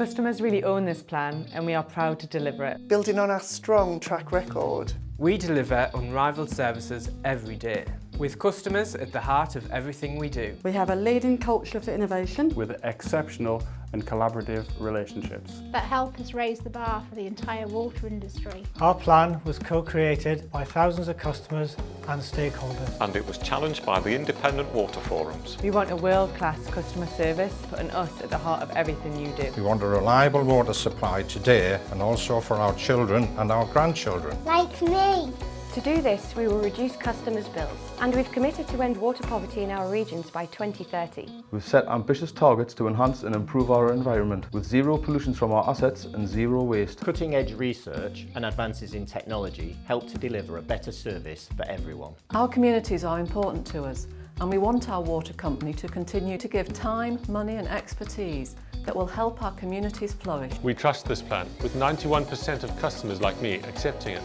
Customers really own this plan and we are proud to deliver it. Building on our strong track record. We deliver unrivaled services every day, with customers at the heart of everything we do. We have a leading culture for innovation. With exceptional and collaborative relationships. That help us raise the bar for the entire water industry. Our plan was co-created by thousands of customers and stakeholders. And it was challenged by the independent water forums. We want a world-class customer service, putting us at the heart of everything you do. We want a reliable water supply today and also for our children and our grandchildren. Like me. To do this, we will reduce customers' bills, and we've committed to end water poverty in our regions by 2030. We've set ambitious targets to enhance and improve our environment, with zero pollution from our assets and zero waste. Cutting-edge research and advances in technology help to deliver a better service for everyone. Our communities are important to us, and we want our water company to continue to give time, money and expertise that will help our communities flourish. We trust this plan, with 91% of customers like me accepting it.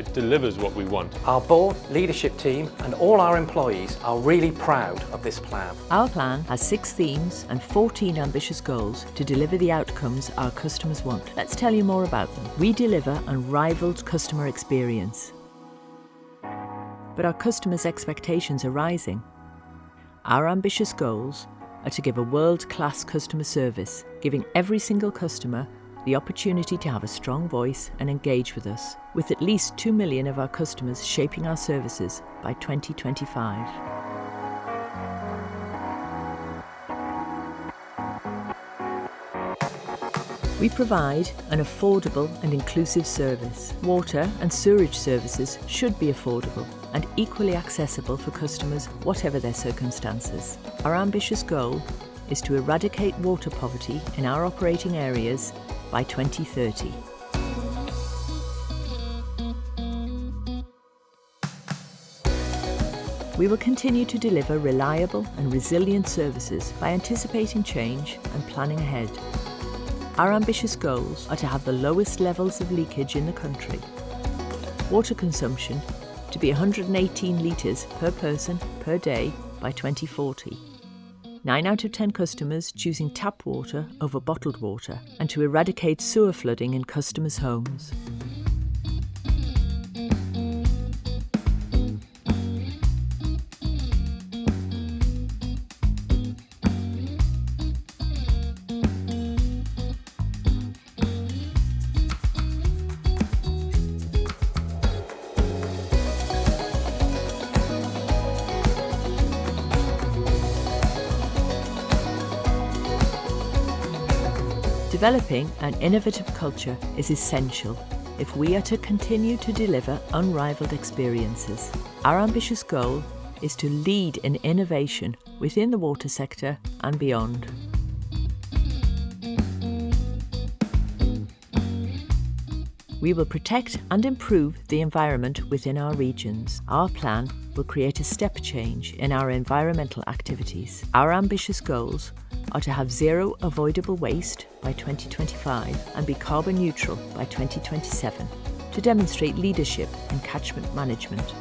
It delivers what we want. Our board, leadership team and all our employees are really proud of this plan. Our plan has six themes and 14 ambitious goals to deliver the outcomes our customers want. Let's tell you more about them. We deliver unrivaled customer experience. But our customers' expectations are rising. Our ambitious goals are to give a world-class customer service, giving every single customer the opportunity to have a strong voice and engage with us, with at least 2 million of our customers shaping our services by 2025. We provide an affordable and inclusive service. Water and sewerage services should be affordable and equally accessible for customers whatever their circumstances. Our ambitious goal is to eradicate water poverty in our operating areas by 2030. We will continue to deliver reliable and resilient services by anticipating change and planning ahead. Our ambitious goals are to have the lowest levels of leakage in the country, water consumption to be 118 litres per person per day by 2040, 9 out of 10 customers choosing tap water over bottled water and to eradicate sewer flooding in customers' homes. Developing an innovative culture is essential if we are to continue to deliver unrivaled experiences. Our ambitious goal is to lead in innovation within the water sector and beyond. We will protect and improve the environment within our regions. Our plan will create a step change in our environmental activities. Our ambitious goals are to have zero avoidable waste by 2025 and be carbon neutral by 2027, to demonstrate leadership in catchment management,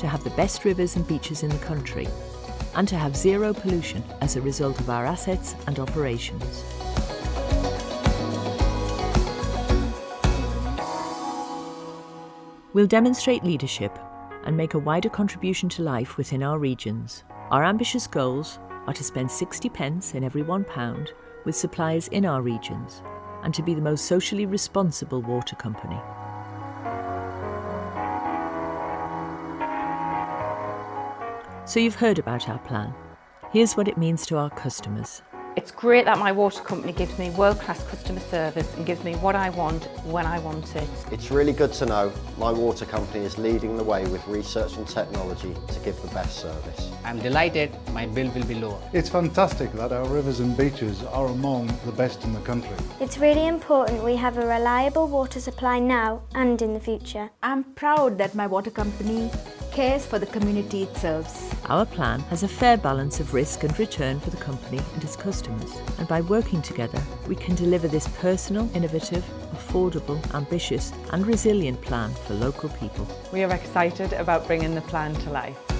to have the best rivers and beaches in the country, and to have zero pollution as a result of our assets and operations. We'll demonstrate leadership and make a wider contribution to life within our regions. Our ambitious goals are to spend 60 pence in every one pound with suppliers in our regions and to be the most socially responsible water company. So you've heard about our plan. Here's what it means to our customers. It's great that my water company gives me world-class customer service and gives me what I want when I want it. It's really good to know my water company is leading the way with research and technology to give the best service. I'm delighted my bill will be lower. It's fantastic that our rivers and beaches are among the best in the country. It's really important we have a reliable water supply now and in the future. I'm proud that my water company cares for the community it serves. Our plan has a fair balance of risk and return for the company and its customers. And by working together, we can deliver this personal, innovative, affordable, ambitious and resilient plan for local people. We are excited about bringing the plan to life.